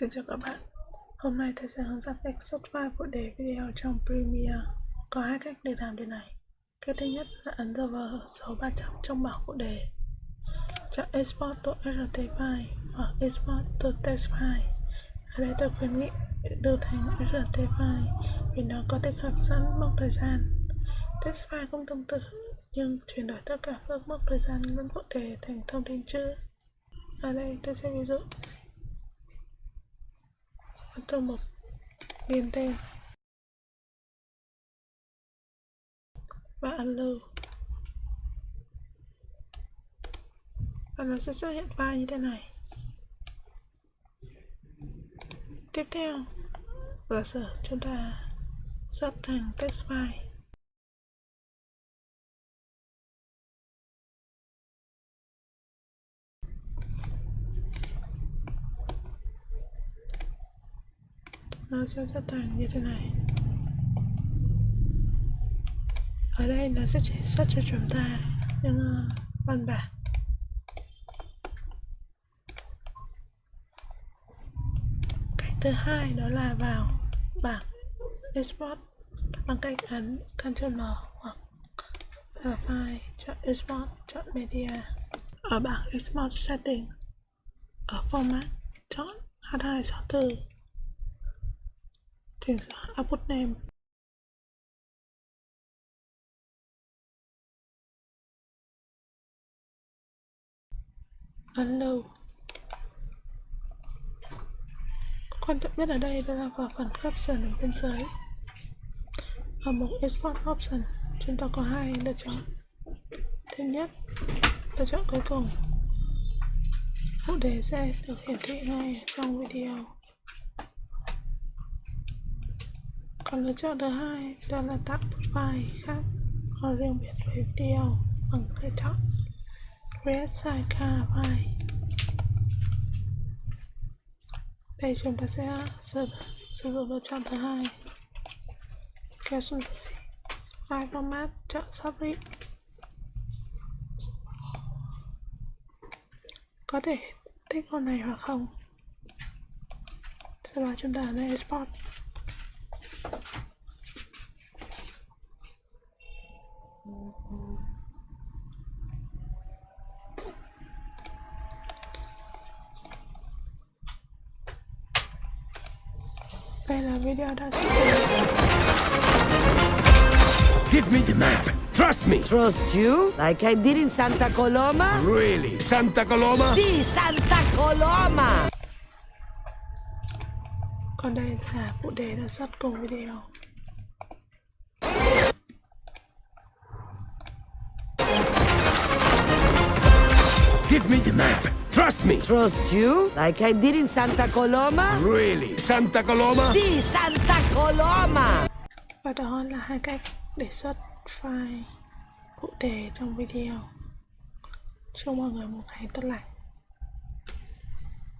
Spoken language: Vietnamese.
Xin chào các bạn. Hôm nay thầy sẽ hướng dẫn cách xuất file phụ đề video trong Premiere. Có hai cách để làm điều này. Cách thứ nhất là ấn vào số 300 trong bảng phụ đề. Chọn Export to RT file hoặc Export to text file. Ở đây tôi khuyến nghị đưa thành RT file vì nó có tích hợp sẵn mốc thời gian. Text file cũng tương tự, nhưng chuyển đổi tất cả các mốc thời gian lẫn phụ đề thành thông tin chữ. Ở đây tôi sẽ ví dụ trong một điền tên. Và ấn lưu và nó sẽ xuất hiện file như thế này. Tiếp theo, giả sử chúng ta xuất thành text file. Nó sẽ rất thành như thế này. Ở đây nó sẽ chỉ xuất cho chúng ta những uh, văn bản cách thứ hai đó là vào bảng export bằng cách ấn Ctrl M hoặc vào file chọn export chọn media. Ở bảng export setting ở format chọn H264 chỉnh sửa à? output à, name Hello. quan trọng nhất ở đây đó là vào phần caption ở bên dưới. Ở mục export option. Chúng ta có hai lựa chọn. Thứ nhất, lựa chọn cuối cùng. Phụ đề sẽ được hiển thị ngay trong video. Còn lựa chọn thứ hai đó là tạo một file khác có riêng biệt với video bằng cách chọn create sidecar file đây chúng ta sẽ sử, sử dụng lựa chọn thứ hai. Kéo xuống dưới. File format chọn submit có thể thích con này hoặc không? Sau đó chúng ta ấn export. Đây là video đã xuất Give me the map. Trust me. Trust you? Like I did in Santa Coloma? Really? Santa Coloma? Si, Santa Coloma! Còn đây là phụ đề đã xuất cùng video Give me the map. Trust me. Trust you? Like I did in Santa Coloma? Really? Santa Coloma? Si, Santa Coloma! Và đó là hai cách để xuất file cụ thể trong video. Chúc mọi người một ngày tốt lành.